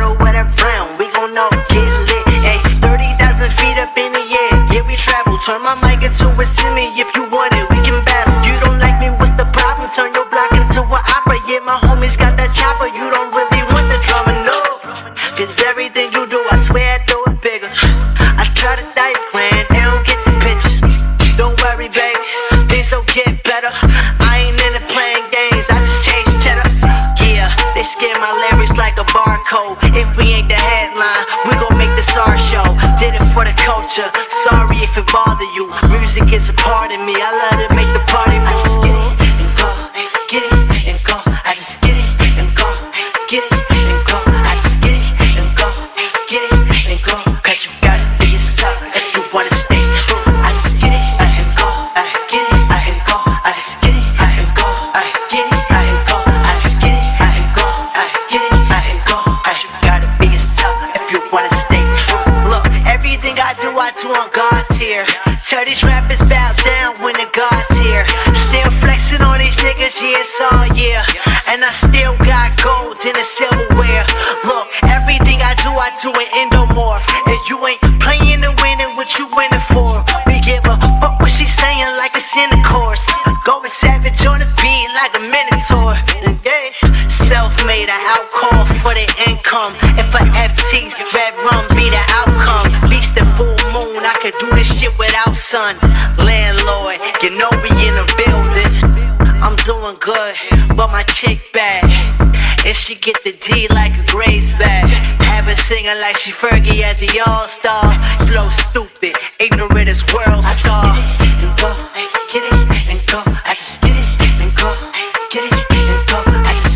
bottle with a brown, we gon' all get lit. Ayy, 30,000 feet up in the air, yeah, we travel. Turn my mic into a simi if you want it, we can battle. You don't like me, what's the problem? Turn your block into an opera, yeah, my homies got that chopper. You don't really want the drama, no. Cause everything you do, I swear I do it bigger. I try to diagram part of me. I love to make the party move. I just get it and go, get it and go. I just get it and go, get it and go. I just get it and go, get it and go. Cause you gotta be yourself if you wanna stay true. I just get it and go, I get it and go. I just get it and go, I get it and go. I just get it and go, I get it and go. Cause you gotta be yourself if you wanna stay true. Look, everything I do, I do on God's here. Tell these rappers bow down when the God's here. Still flexing on these niggas, yeah, it's all year. And I still got gold in the silverware. Look, everything I do, I do an endomorph. If you ain't playing to win, then what you winning for? We give a fuck what she's saying like it's in the course. Going savage on the beat like a minotaur. Yeah. Self made, I outcall for the income. If a FT, red rum be the outcome. least the fool could do this shit without son. Landlord, you know we in the building. I'm doing good, but my chick bad. And she get the D like a Grace bag. Have her singing like she Fergie at the All Star. Flow stupid, ignorant as WorldStar. And go, get it, and go. I just get it, and go, get it, and go. I just